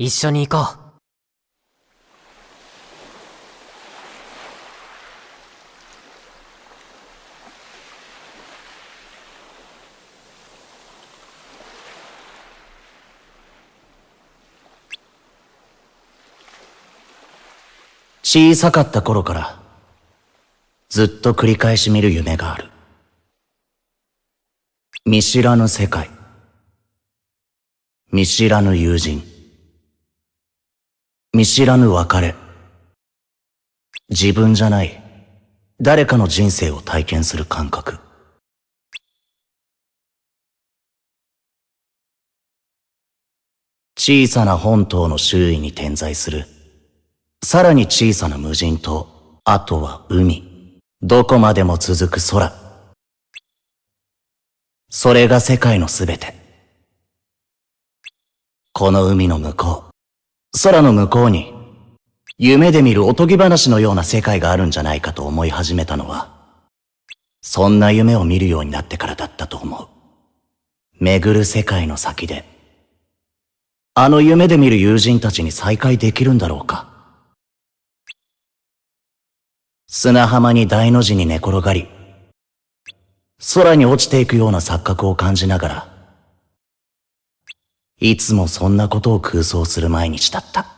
一緒に行こう。小さかった頃からずっと繰り返し見る夢がある。見知らぬ世界。見知らぬ友人。見知らぬ別れ自分じゃない誰かの人生を体験する感覚小さな本島の周囲に点在するさらに小さな無人島、あとは海。どこまでも続く空。それが世界のすべて。この海の向こう、空の向こうに、夢で見るおとぎ話のような世界があるんじゃないかと思い始めたのは、そんな夢を見るようになってからだったと思う。巡る世界の先で、あの夢で見る友人たちに再会できるんだろうか。砂浜に大の字に寝転がり、空に落ちていくような錯覚を感じながら、いつもそんなことを空想する毎日だった。